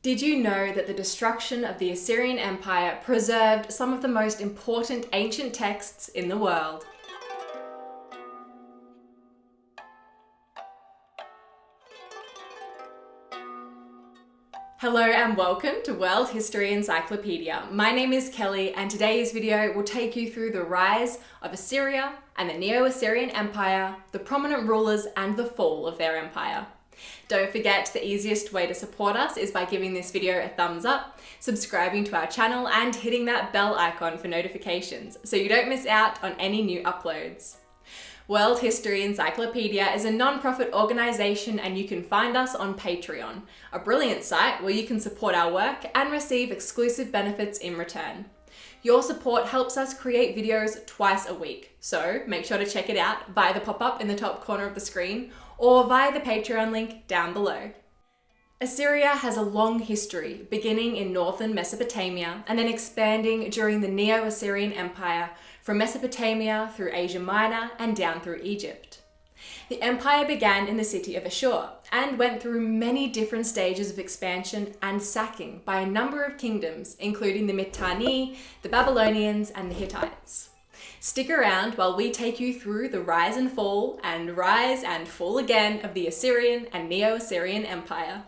Did you know that the destruction of the Assyrian Empire preserved some of the most important ancient texts in the world? Hello and welcome to World History Encyclopedia. My name is Kelly and today's video will take you through the rise of Assyria and the Neo-Assyrian Empire, the prominent rulers and the fall of their empire. Don't forget the easiest way to support us is by giving this video a thumbs up, subscribing to our channel and hitting that bell icon for notifications so you don't miss out on any new uploads. World History Encyclopedia is a non-profit organisation and you can find us on Patreon, a brilliant site where you can support our work and receive exclusive benefits in return. Your support helps us create videos twice a week, so make sure to check it out via the pop-up in the top corner of the screen or via the Patreon link down below. Assyria has a long history, beginning in northern Mesopotamia and then expanding during the Neo-Assyrian Empire from Mesopotamia through Asia Minor and down through Egypt. The empire began in the city of Ashur and went through many different stages of expansion and sacking by a number of kingdoms, including the Mitanni, the Babylonians, and the Hittites. Stick around while we take you through the rise and fall and rise and fall again of the Assyrian and Neo-Assyrian Empire.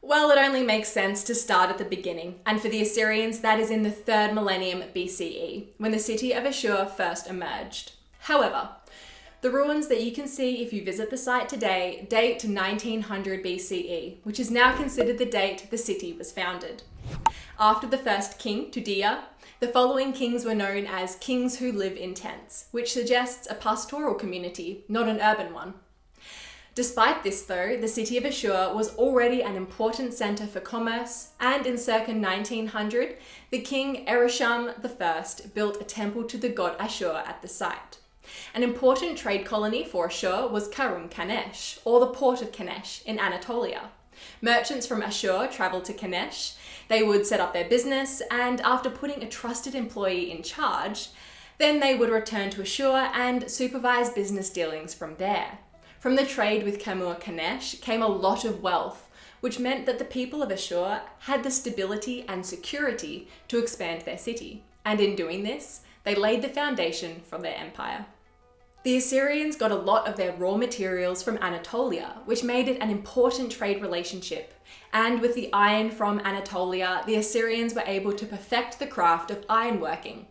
Well, it only makes sense to start at the beginning, and for the Assyrians that is in the 3rd millennium BCE, when the city of Ashur first emerged. However, the ruins that you can see if you visit the site today date to 1900 BCE, which is now considered the date the city was founded. After the first king, Tudia, the following kings were known as kings who live in tents, which suggests a pastoral community, not an urban one. Despite this though, the city of Ashur was already an important centre for commerce and in circa 1900, the king Ereshkigal I built a temple to the god Ashur at the site. An important trade colony for Ashur was Karum Kanesh, or the port of Kanesh in Anatolia. Merchants from Ashur travelled to Kanesh, they would set up their business and after putting a trusted employee in charge, then they would return to Ashur and supervise business dealings from there. From the trade with Karum Kanesh came a lot of wealth, which meant that the people of Ashur had the stability and security to expand their city. And in doing this, they laid the foundation for their empire. The Assyrians got a lot of their raw materials from Anatolia, which made it an important trade relationship. And with the iron from Anatolia, the Assyrians were able to perfect the craft of ironworking,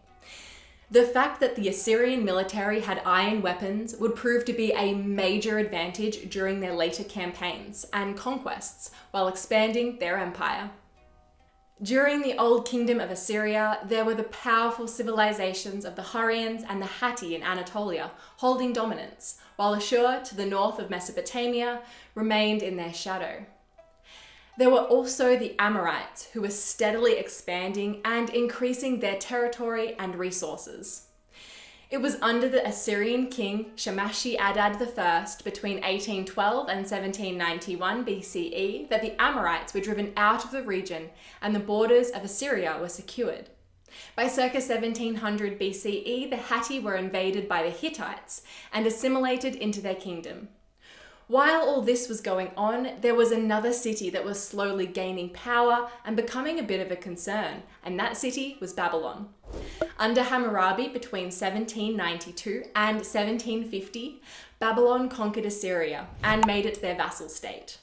the fact that the Assyrian military had iron weapons would prove to be a major advantage during their later campaigns and conquests while expanding their empire. During the Old Kingdom of Assyria, there were the powerful civilizations of the Hurrians and the Hatti in Anatolia holding dominance, while Ashur to the north of Mesopotamia remained in their shadow. There were also the Amorites, who were steadily expanding and increasing their territory and resources. It was under the Assyrian king Shamashi Adad I between 1812 and 1791 BCE that the Amorites were driven out of the region and the borders of Assyria were secured. By circa 1700 BCE, the Hatti were invaded by the Hittites and assimilated into their kingdom. While all this was going on, there was another city that was slowly gaining power and becoming a bit of a concern, and that city was Babylon. Under Hammurabi between 1792 and 1750, Babylon conquered Assyria and made it their vassal state.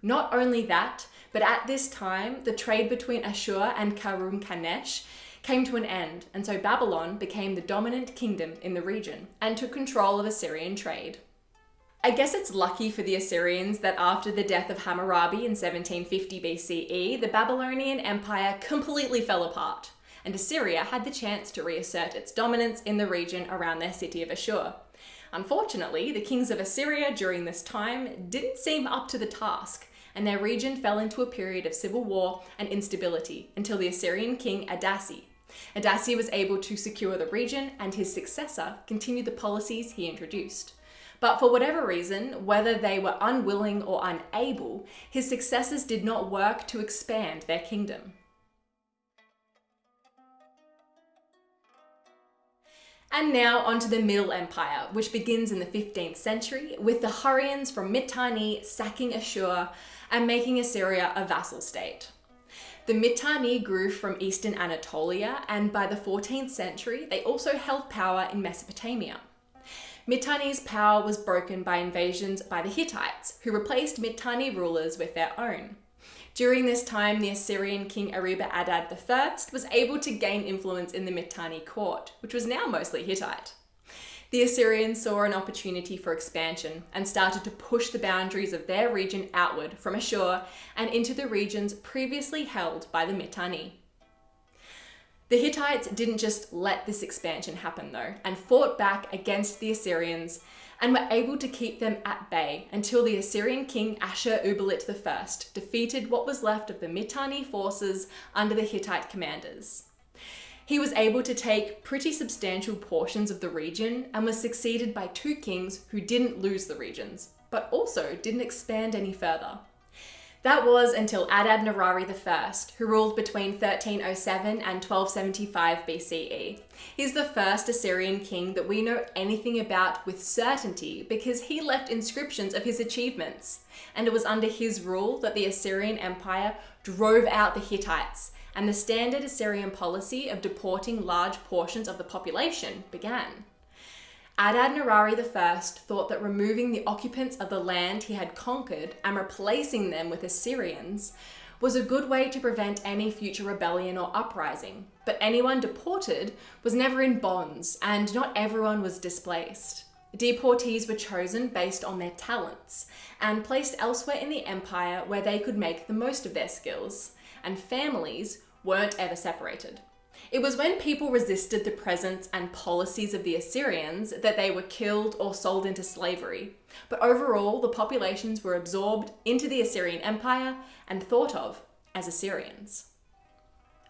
Not only that, but at this time, the trade between Ashur and Karum Kanesh came to an end, and so Babylon became the dominant kingdom in the region and took control of Assyrian trade. I guess it's lucky for the Assyrians that after the death of Hammurabi in 1750 BCE, the Babylonian Empire completely fell apart, and Assyria had the chance to reassert its dominance in the region around their city of Ashur. Unfortunately, the kings of Assyria during this time didn't seem up to the task, and their region fell into a period of civil war and instability until the Assyrian king Adasi. Adasi was able to secure the region, and his successor continued the policies he introduced. But for whatever reason, whether they were unwilling or unable, his successors did not work to expand their kingdom. And now onto the Middle Empire, which begins in the 15th century with the Hurrians from Mitanni sacking Ashur and making Assyria a vassal state. The Mitanni grew from eastern Anatolia, and by the 14th century, they also held power in Mesopotamia. Mitanni's power was broken by invasions by the Hittites, who replaced Mitanni rulers with their own. During this time, the Assyrian king Eriba Adad I was able to gain influence in the Mitanni court, which was now mostly Hittite. The Assyrians saw an opportunity for expansion and started to push the boundaries of their region outward from Ashur and into the regions previously held by the Mitanni. The Hittites didn't just let this expansion happen though, and fought back against the Assyrians and were able to keep them at bay until the Assyrian king Ashur-uballit I defeated what was left of the Mitanni forces under the Hittite commanders. He was able to take pretty substantial portions of the region and was succeeded by two kings who didn't lose the regions, but also didn't expand any further. That was until Adad Nirari I, who ruled between 1307 and 1275 BCE. He's the first Assyrian king that we know anything about with certainty because he left inscriptions of his achievements. And it was under his rule that the Assyrian Empire drove out the Hittites, and the standard Assyrian policy of deporting large portions of the population began. Adad Nirari I thought that removing the occupants of the land he had conquered and replacing them with Assyrians was a good way to prevent any future rebellion or uprising. But anyone deported was never in bonds, and not everyone was displaced. Deportees were chosen based on their talents and placed elsewhere in the empire where they could make the most of their skills, and families weren't ever separated. It was when people resisted the presence and policies of the Assyrians that they were killed or sold into slavery. But overall, the populations were absorbed into the Assyrian Empire and thought of as Assyrians.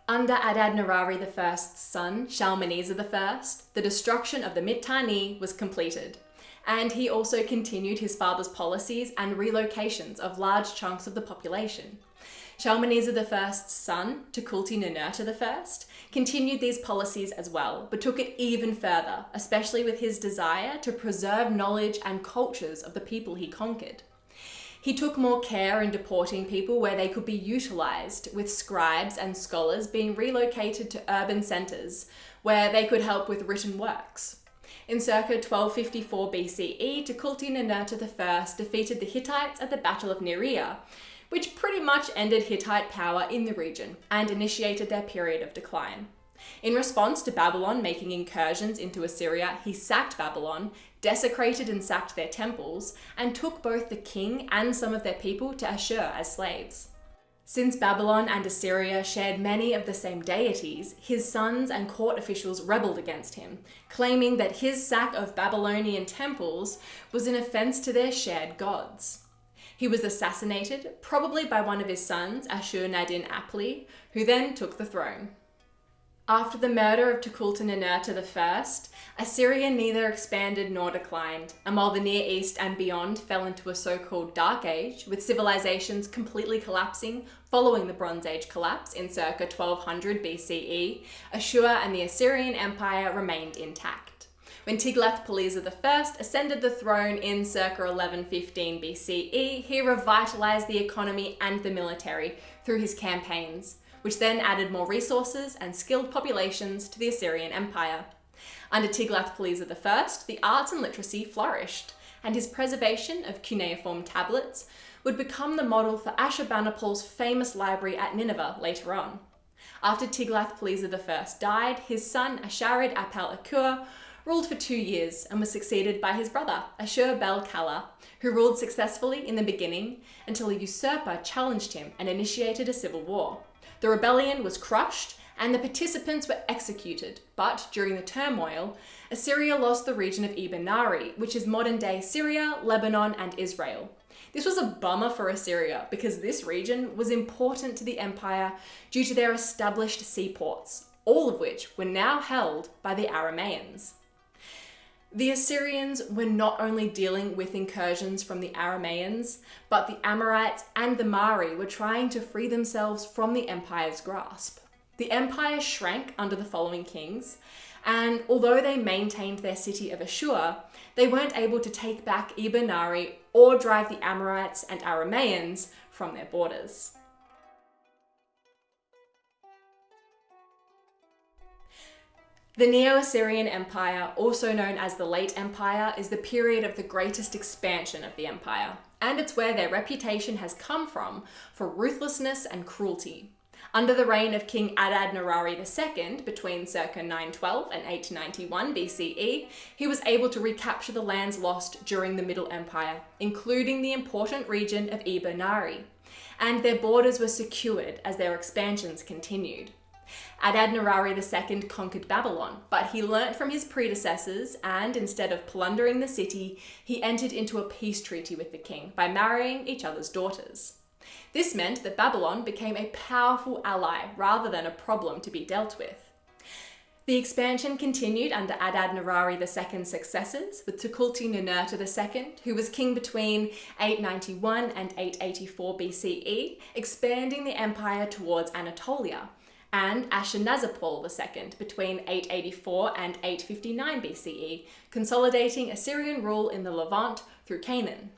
Under Adad Nirari I's son, Shalmaneser I, the destruction of the Mitanni was completed, and he also continued his father's policies and relocations of large chunks of the population. Shalmaneser I's son, Tukulti Ninurta I, continued these policies as well, but took it even further, especially with his desire to preserve knowledge and cultures of the people he conquered. He took more care in deporting people where they could be utilised, with scribes and scholars being relocated to urban centres where they could help with written works. In circa 1254 BCE, Tukulti Ninurta I defeated the Hittites at the Battle of Nihriya, which pretty much ended Hittite power in the region and initiated their period of decline. In response to Babylon making incursions into Assyria, he sacked Babylon, desecrated and sacked their temples, and took both the king and some of their people to Ashur as slaves. Since Babylon and Assyria shared many of the same deities, his sons and court officials rebelled against him, claiming that his sack of Babylonian temples was an offense to their shared gods. He was assassinated, probably by one of his sons, Ashur-nadin Apli, who then took the throne. After the murder of Tukulti-Ninurta I, Assyria neither expanded nor declined, and while the Near East and beyond fell into a so-called Dark Age, with civilizations completely collapsing following the Bronze Age collapse in circa 1200 BCE, Ashur and the Assyrian Empire remained intact when Tiglath-Pileser I ascended the throne in circa 1115 BCE, he revitalized the economy and the military through his campaigns, which then added more resources and skilled populations to the Assyrian Empire. Under Tiglath-Pileser I, the arts and literacy flourished, and his preservation of cuneiform tablets would become the model for Ashurbanipal's famous library at Nineveh later on. After Tiglath-Pileser I died, his son Asharid-apal-Ekur ruled for two years and was succeeded by his brother, Ashur-bel-kala, who ruled successfully in the beginning until a usurper challenged him and initiated a civil war. The rebellion was crushed and the participants were executed, but during the turmoil, Assyria lost the region of Eber Nari, which is modern-day Syria, Lebanon and Israel. This was a bummer for Assyria because this region was important to the empire due to their established seaports, all of which were now held by the Aramaeans. The Assyrians were not only dealing with incursions from the Aramaeans, but the Amorites and the Mari were trying to free themselves from the empire's grasp. The empire shrank under the following kings, and although they maintained their city of Ashur, they weren't able to take back Eber or drive the Amorites and Aramaeans from their borders. The Neo Assyrian Empire, also known as the Late Empire, is the period of the greatest expansion of the empire, and it's where their reputation has come from for ruthlessness and cruelty. Under the reign of King Adad Nirari II, between circa 912 and 891 BCE, he was able to recapture the lands lost during the Middle Empire, including the important region of Eber Nari, and their borders were secured as their expansions continued. Adad-nirari II conquered Babylon, but he learnt from his predecessors and, instead of plundering the city, he entered into a peace treaty with the king by marrying each other's daughters. This meant that Babylon became a powerful ally rather than a problem to be dealt with. The expansion continued under Adad-nirari II's successors, with Tukulti-Ninurta II, who was king between 891 and 884 BCE, expanding the empire towards Anatolia, and Ashurnasirpal II between 884 and 859 BCE, consolidating Assyrian rule in the Levant through Canaan.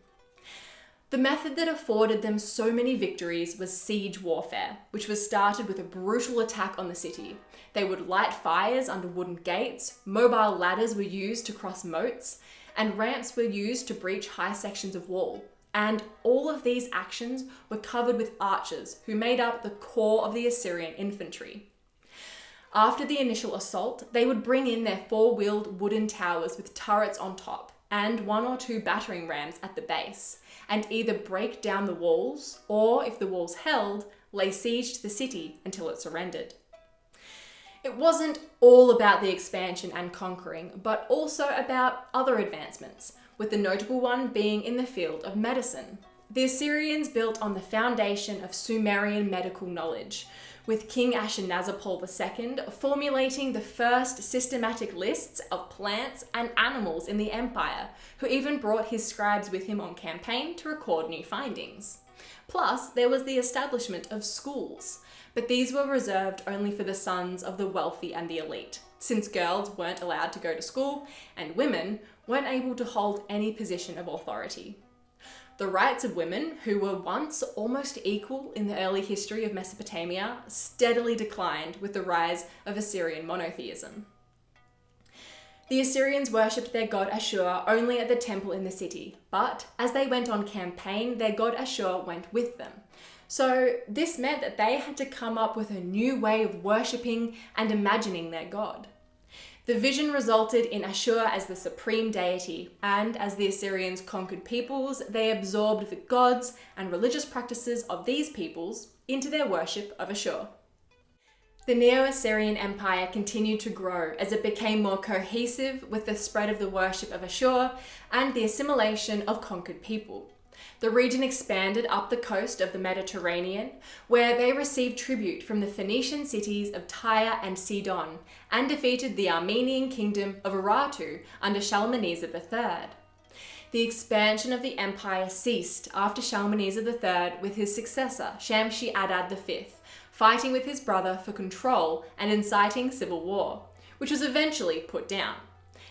The method that afforded them so many victories was siege warfare, which was started with a brutal attack on the city. They would light fires under wooden gates, mobile ladders were used to cross moats, and ramps were used to breach high sections of wall. And all of these actions were covered with archers who made up the core of the Assyrian infantry. After the initial assault, they would bring in their four-wheeled wooden towers with turrets on top and one or two battering rams at the base, and either break down the walls, or if the walls held, lay siege to the city until it surrendered. It wasn't all about the expansion and conquering, but also about other advancements, with the notable one being in the field of medicine. The Assyrians built on the foundation of Sumerian medical knowledge, with King Ashurnasirpal II formulating the first systematic lists of plants and animals in the empire, who even brought his scribes with him on campaign to record new findings. Plus, there was the establishment of schools, but these were reserved only for the sons of the wealthy and the elite, since girls weren't allowed to go to school and women weren't able to hold any position of authority. The rights of women, who were once almost equal in the early history of Mesopotamia, steadily declined with the rise of Assyrian monotheism. The Assyrians worshipped their god Ashur only at the temple in the city, but as they went on campaign, their god Ashur went with them. So this meant that they had to come up with a new way of worshipping and imagining their god. The vision resulted in Ashur as the supreme deity, and as the Assyrians conquered peoples, they absorbed the gods and religious practices of these peoples into their worship of Ashur. The Neo-Assyrian Empire continued to grow as it became more cohesive with the spread of the worship of Ashur and the assimilation of conquered people. The region expanded up the coast of the Mediterranean, where they received tribute from the Phoenician cities of Tyre and Sidon, and defeated the Armenian kingdom of Urartu under Shalmaneser III. The expansion of the empire ceased after Shalmaneser III with his successor, Shamshi-Adad V, fighting with his brother for control and inciting civil war, which was eventually put down.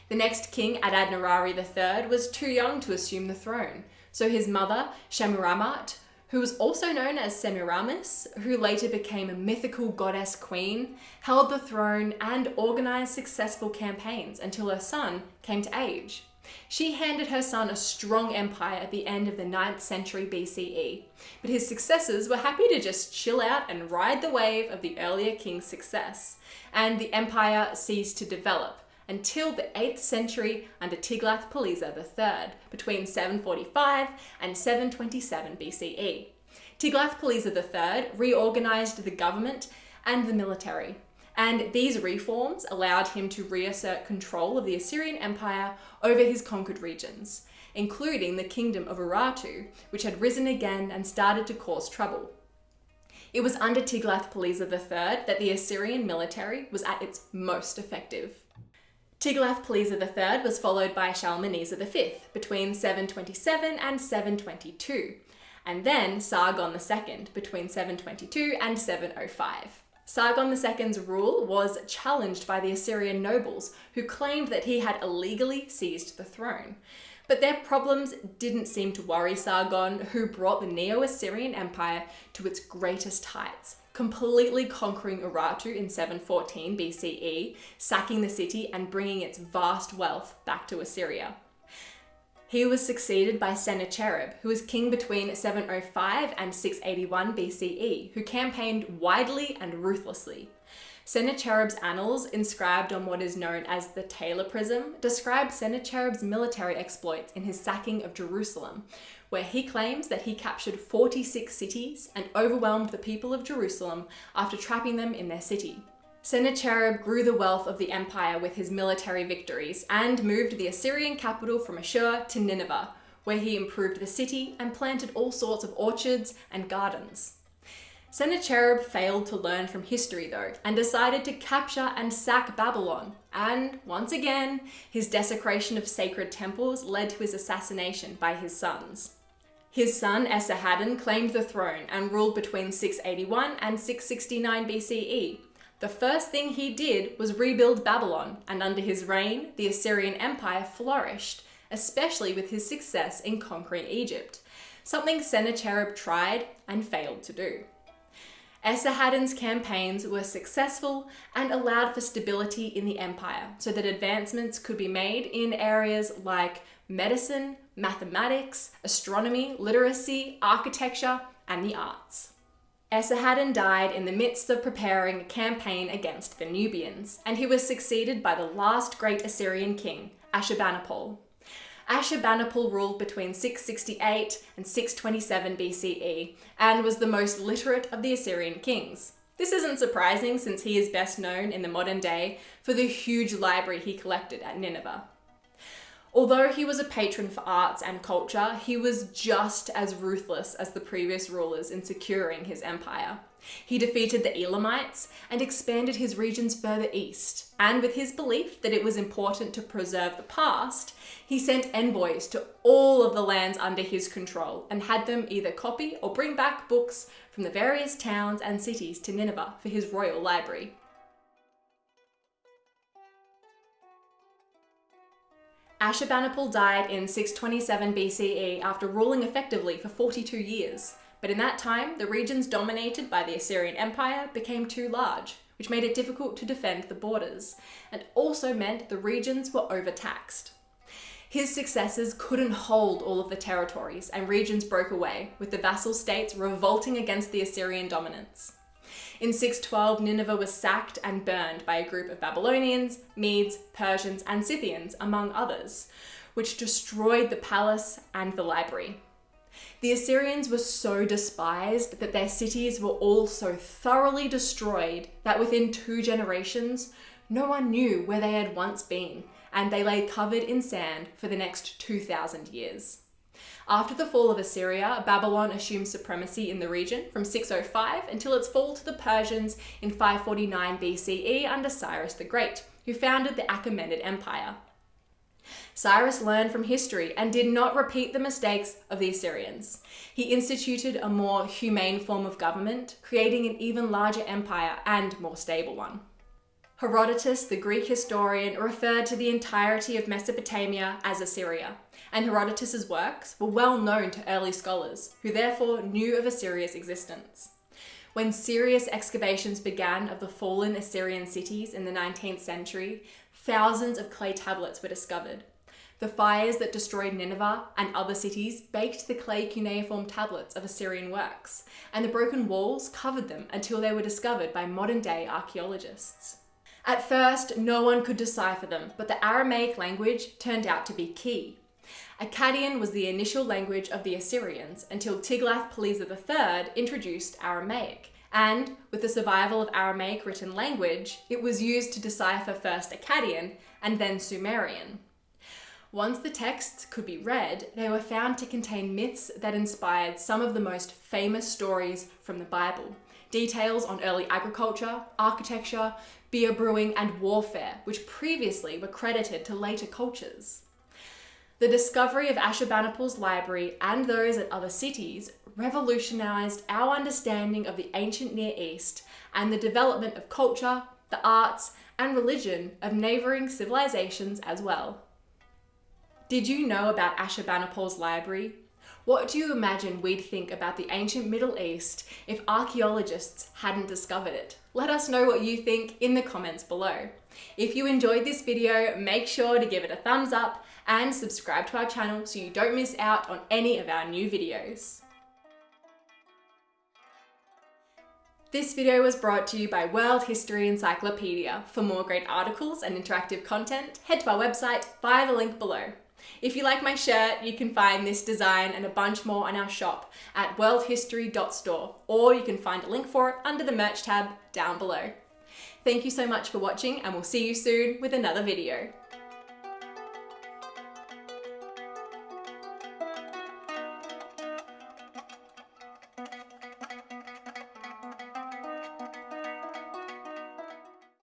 The next king, Adad-nirari III, was too young to assume the throne, so his mother, Shamiramat, who was also known as Semiramis, who later became a mythical goddess queen, held the throne and organised successful campaigns until her son came to age. She handed her son a strong empire at the end of the 9th century BCE, but his successors were happy to just chill out and ride the wave of the earlier king's success, and the empire ceased to develop, until the 8th century under Tiglath-Pileser III, between 745 and 727 BCE. Tiglath-Pileser III reorganised the government and the military, and these reforms allowed him to reassert control of the Assyrian Empire over his conquered regions, including the kingdom of Urartu, which had risen again and started to cause trouble. It was under Tiglath-Pileser III that the Assyrian military was at its most effective. Tiglath-Pileser III was followed by Shalmaneser V between 727 and 722, and then Sargon II between 722 and 705. Sargon II's rule was challenged by the Assyrian nobles, who claimed that he had illegally seized the throne. But their problems didn't seem to worry Sargon, who brought the Neo Assyrian Empire to its greatest heights, completely conquering Urartu in 714 BCE, sacking the city and bringing its vast wealth back to Assyria. He was succeeded by Sennacherib, who was king between 705 and 681 BCE, who campaigned widely and ruthlessly. Sennacherib's annals, inscribed on what is known as the Taylor Prism, describe Sennacherib's military exploits in his sacking of Jerusalem, where he claims that he captured 46 cities and overwhelmed the people of Jerusalem after trapping them in their city. Sennacherib grew the wealth of the empire with his military victories and moved the Assyrian capital from Ashur to Nineveh, where he improved the city and planted all sorts of orchards and gardens. Sennacherib failed to learn from history though, and decided to capture and sack Babylon. And once again, his desecration of sacred temples led to his assassination by his sons. His son Esarhaddon claimed the throne and ruled between 681 and 669 BCE. The first thing he did was rebuild Babylon, and under his reign, the Assyrian Empire flourished, especially with his success in conquering Egypt, something Sennacherib tried and failed to do. Esarhaddon's campaigns were successful and allowed for stability in the empire so that advancements could be made in areas like medicine, mathematics, astronomy, literacy, architecture, and the arts. Esarhaddon died in the midst of preparing a campaign against the Nubians, and he was succeeded by the last great Assyrian king, Ashurbanipal. Ashurbanipal ruled between 668 and 627 BCE and was the most literate of the Assyrian kings. This isn't surprising since he is best known in the modern day for the huge library he collected at Nineveh. Although he was a patron for arts and culture, he was just as ruthless as the previous rulers in securing his empire. He defeated the Elamites and expanded his regions further east. And with his belief that it was important to preserve the past, he sent envoys to all of the lands under his control and had them either copy or bring back books from the various towns and cities to Nineveh for his royal library. Ashurbanipal died in 627 BCE after ruling effectively for 42 years. But in that time, the regions dominated by the Assyrian Empire became too large, which made it difficult to defend the borders, and also meant the regions were overtaxed. His successors couldn't hold all of the territories, and regions broke away, with the vassal states revolting against the Assyrian dominance. In 612, Nineveh was sacked and burned by a group of Babylonians, Medes, Persians, and Scythians, among others, which destroyed the palace and the library. The Assyrians were so despised that their cities were all so thoroughly destroyed that within two generations, no one knew where they had once been, and they lay covered in sand for the next 2,000 years. After the fall of Assyria, Babylon assumed supremacy in the region from 605 until its fall to the Persians in 549 BCE under Cyrus the Great, who founded the Achaemenid Empire. Cyrus learned from history and did not repeat the mistakes of the Assyrians. He instituted a more humane form of government, creating an even larger empire and more stable one. Herodotus, the Greek historian, referred to the entirety of Mesopotamia as Assyria, and Herodotus's works were well known to early scholars, who therefore knew of Assyria's existence. When serious excavations began of the fallen Assyrian cities in the 19th century, thousands of clay tablets were discovered. The fires that destroyed Nineveh and other cities baked the clay cuneiform tablets of Assyrian works, and the broken walls covered them until they were discovered by modern day archaeologists. At first, no one could decipher them, but the Aramaic language turned out to be key. Akkadian was the initial language of the Assyrians until Tiglath-Pileser III introduced Aramaic, and with the survival of Aramaic written language, it was used to decipher first Akkadian and then Sumerian. Once the texts could be read, they were found to contain myths that inspired some of the most famous stories from the Bible. Details on early agriculture, architecture, beer brewing, and warfare, which previously were credited to later cultures. The discovery of Ashurbanipal's library and those at other cities revolutionized our understanding of the ancient Near East and the development of culture, the arts, and religion of neighbouring civilizations as well. Did you know about Ashurbanipal's library? What do you imagine we'd think about the ancient Middle East if archaeologists hadn't discovered it? Let us know what you think in the comments below. If you enjoyed this video, make sure to give it a thumbs up and subscribe to our channel so you don't miss out on any of our new videos. This video was brought to you by World History Encyclopedia. For more great articles and interactive content, head to our website via the link below. If you like my shirt, you can find this design and a bunch more on our shop at worldhistory.store, or you can find a link for it under the merch tab down below. Thank you so much for watching and we'll see you soon with another video.